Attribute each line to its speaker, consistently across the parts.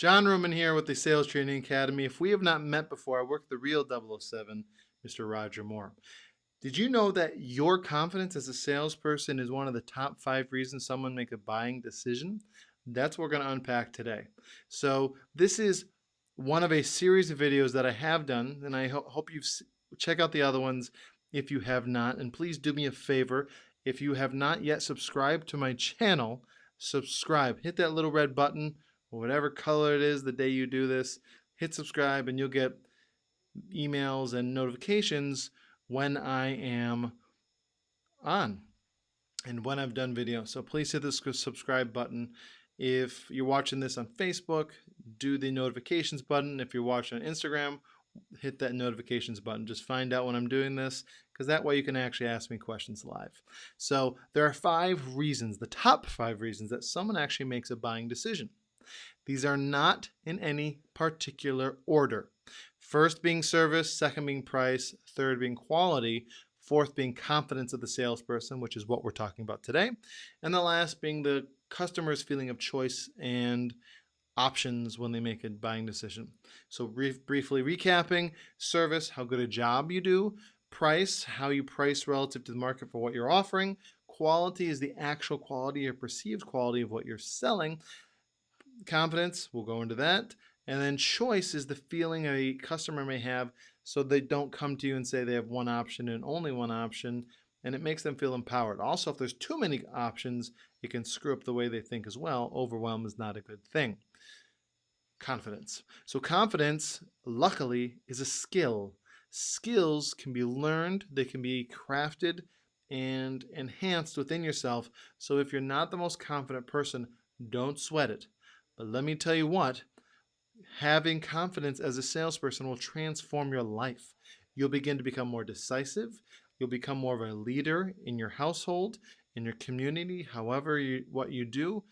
Speaker 1: John Roman here with the Sales Training Academy. If we have not met before, I work the real 007, Mr. Roger Moore. Did you know that your confidence as a salesperson is one of the top five reasons someone make a buying decision? That's what we're going to unpack today. So this is one of a series of videos that I have done, and I ho hope you check out the other ones if you have not. And please do me a favor, if you have not yet subscribed to my channel, subscribe. Hit that little red button, whatever color it is the day you do this. Hit subscribe and you'll get emails and notifications when I am on and when I've done video. So please hit the subscribe button. If you're watching this on Facebook, do the notifications button. If you're watching on Instagram, hit that notifications button. Just find out when I'm doing this because that way you can actually ask me questions live. So there are five reasons, the top five reasons that someone actually makes a buying decision. These are not in any particular order. First being service, second being price, third being quality, fourth being confidence of the salesperson, which is what we're talking about today, and the last being the customer's feeling of choice and options when they make a buying decision. So brief, briefly recapping, service, how good a job you do, price, how you price relative to the market for what you're offering, quality is the actual quality or perceived quality of what you're selling, confidence, we'll go into that, and then choice is the feeling a customer may have so they don't come to you and say they have one option and only one option, and it makes them feel empowered. Also, if there's too many options, it can screw up the way they think as well. Overwhelm is not a good thing confidence. So confidence, luckily, is a skill. Skills can be learned, they can be crafted and enhanced within yourself. So if you're not the most confident person, don't sweat it. But let me tell you what, having confidence as a salesperson will transform your life. You'll begin to become more decisive. You'll become more of a leader in your household, in your community, however you, what you do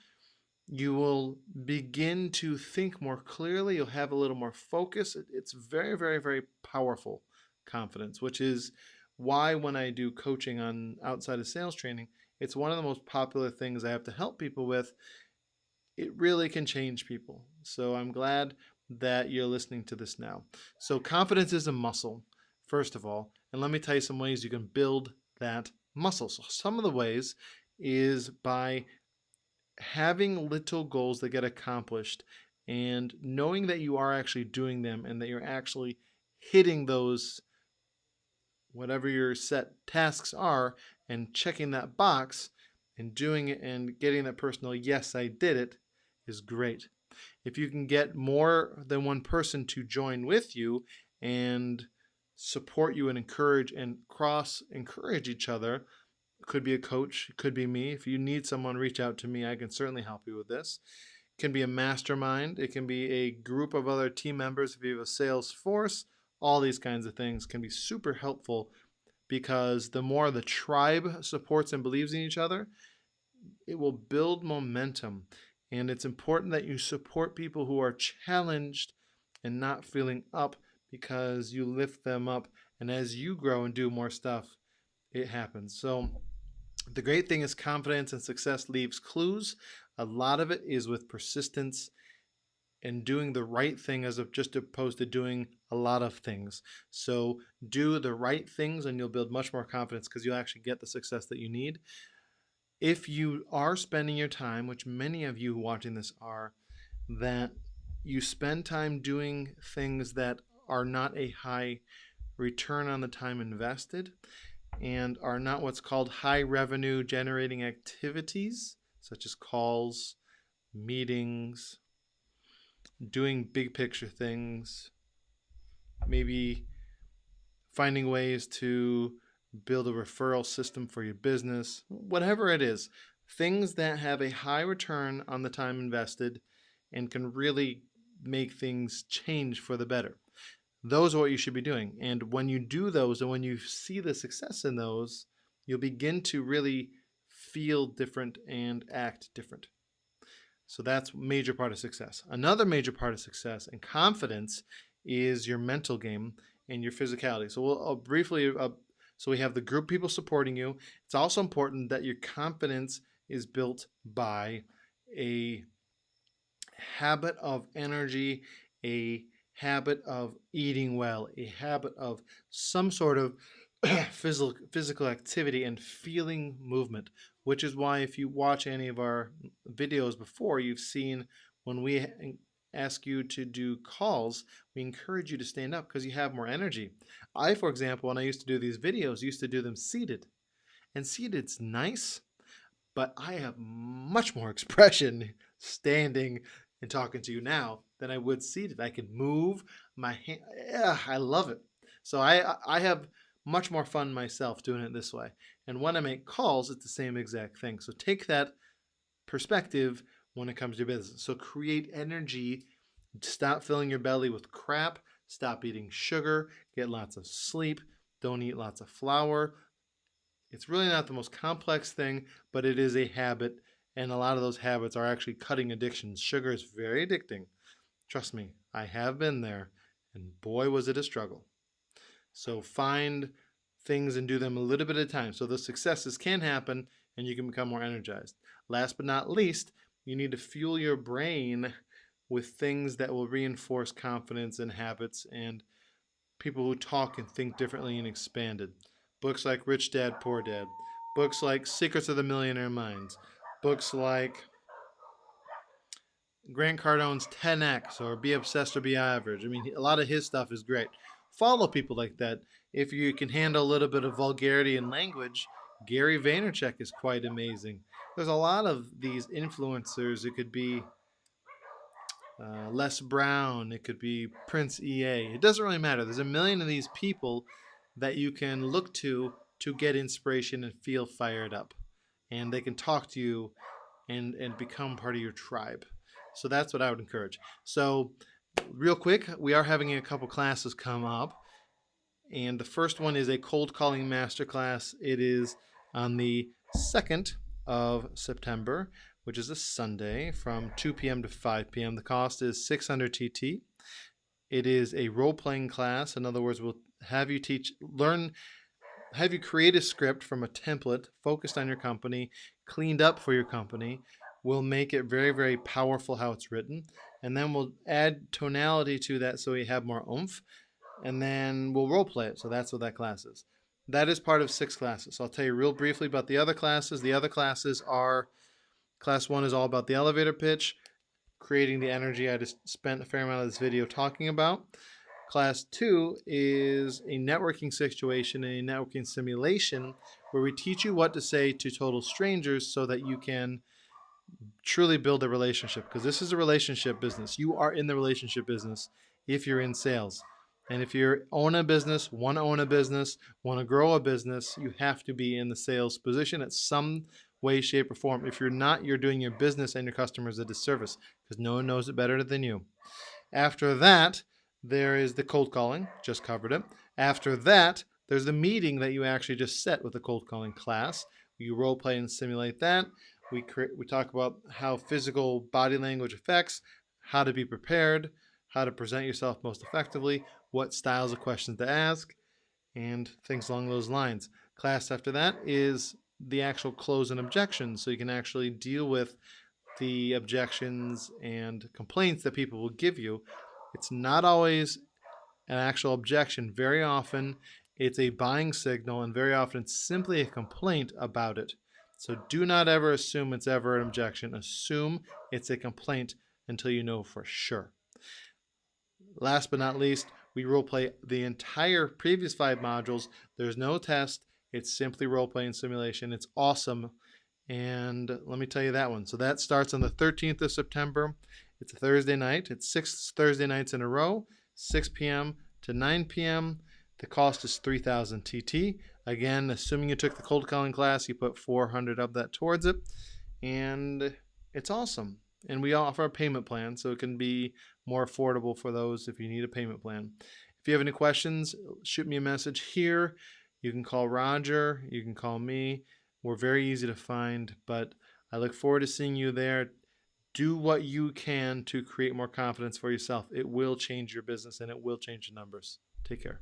Speaker 1: you will begin to think more clearly. You'll have a little more focus. It's very, very, very powerful confidence, which is why when I do coaching on outside of sales training, it's one of the most popular things I have to help people with. It really can change people. So I'm glad that you're listening to this now. So confidence is a muscle, first of all. And let me tell you some ways you can build that muscle. So some of the ways is by having little goals that get accomplished and knowing that you are actually doing them and that you're actually hitting those whatever your set tasks are and checking that box and doing it and getting that personal yes I did it is great. If you can get more than one person to join with you and support you and encourage and cross encourage each other could be a coach, could be me. If you need someone, reach out to me. I can certainly help you with this. It can be a mastermind. It can be a group of other team members. If you have a sales force, all these kinds of things can be super helpful because the more the tribe supports and believes in each other, it will build momentum. And it's important that you support people who are challenged and not feeling up because you lift them up. And as you grow and do more stuff, it happens. So the great thing is confidence and success leaves clues. A lot of it is with persistence and doing the right thing as of just opposed to doing a lot of things. So do the right things and you'll build much more confidence because you'll actually get the success that you need. If you are spending your time, which many of you watching this are, that you spend time doing things that are not a high return on the time invested, and are not what's called high revenue generating activities, such as calls, meetings, doing big picture things, maybe finding ways to build a referral system for your business, whatever it is, things that have a high return on the time invested and can really make things change for the better. Those are what you should be doing. And when you do those and when you see the success in those, you'll begin to really feel different and act different. So that's major part of success. Another major part of success and confidence is your mental game and your physicality. So we'll I'll briefly, uh, so we have the group people supporting you. It's also important that your confidence is built by a habit of energy, a habit of eating well, a habit of some sort of physical physical activity and feeling movement, which is why if you watch any of our videos before, you've seen when we ask you to do calls, we encourage you to stand up because you have more energy. I, for example, when I used to do these videos, used to do them seated. And seated's nice, but I have much more expression standing and talking to you now than I would seated. I can move my hand. I love it. So I I have much more fun myself doing it this way. And when I make calls, it's the same exact thing. So take that perspective when it comes to business. So create energy. Stop filling your belly with crap. Stop eating sugar. Get lots of sleep. Don't eat lots of flour. It's really not the most complex thing, but it is a habit. And a lot of those habits are actually cutting addictions. Sugar is very addicting. Trust me, I have been there. And boy, was it a struggle. So find things and do them a little bit at a time. So the successes can happen and you can become more energized. Last but not least, you need to fuel your brain with things that will reinforce confidence and habits and people who talk and think differently and expanded. Books like Rich Dad, Poor Dad. Books like Secrets of the Millionaire Minds. Books like Grant Cardone's 10X or Be Obsessed or Be Average. I mean, a lot of his stuff is great. Follow people like that. If you can handle a little bit of vulgarity in language, Gary Vaynerchuk is quite amazing there's a lot of these influencers. It could be uh, Les Brown. It could be Prince EA. It doesn't really matter. There's a million of these people that you can look to to get inspiration and feel fired up. And they can talk to you and, and become part of your tribe. So that's what I would encourage. So real quick, we are having a couple classes come up. And the first one is a cold calling masterclass. It is on the 2nd of September, which is a Sunday from 2 p.m. to 5 p.m. The cost is 600 TT. It is a role-playing class. In other words, we'll have you teach, learn, have you create a script from a template focused on your company, cleaned up for your company. We'll make it very, very powerful how it's written. And then we'll add tonality to that so we have more oomph. And then we'll role play it. So that's what that class is. That is part of six classes. So I'll tell you real briefly about the other classes. The other classes are, class one is all about the elevator pitch, creating the energy I just spent a fair amount of this video talking about. Class two is a networking situation, a networking simulation, where we teach you what to say to total strangers so that you can truly build a relationship because this is a relationship business. You are in the relationship business if you're in sales. And if you own a business, want to own a business, want to grow a business, you have to be in the sales position at some way, shape, or form. If you're not, you're doing your business and your customers a disservice because no one knows it better than you. After that, there is the cold calling, just covered it. After that, there's the meeting that you actually just set with the cold calling class. You role play and simulate that. We create, we talk about how physical body language affects, how to be prepared, how to present yourself most effectively, what styles of questions to ask, and things along those lines. Class after that is the actual close and objections, so you can actually deal with the objections and complaints that people will give you. It's not always an actual objection. Very often it's a buying signal and very often it's simply a complaint about it. So do not ever assume it's ever an objection. Assume it's a complaint until you know for sure. Last but not least, we role play the entire previous five modules. There's no test. It's simply role playing simulation. It's awesome. And let me tell you that one. So that starts on the 13th of September. It's a Thursday night. It's six Thursday nights in a row, 6 p.m. to 9 p.m. The cost is 3000 TT. Again, assuming you took the cold calling class, you put 400 of that towards it. And it's awesome. And we offer a payment plan, so it can be more affordable for those if you need a payment plan. If you have any questions, shoot me a message here. You can call Roger, you can call me. We're very easy to find, but I look forward to seeing you there. Do what you can to create more confidence for yourself. It will change your business and it will change the numbers. Take care.